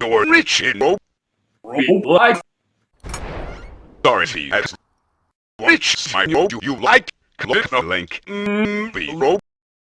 You're rich in Roblox. Like Dorothy has rich. I know you, like. Click the link. Mm.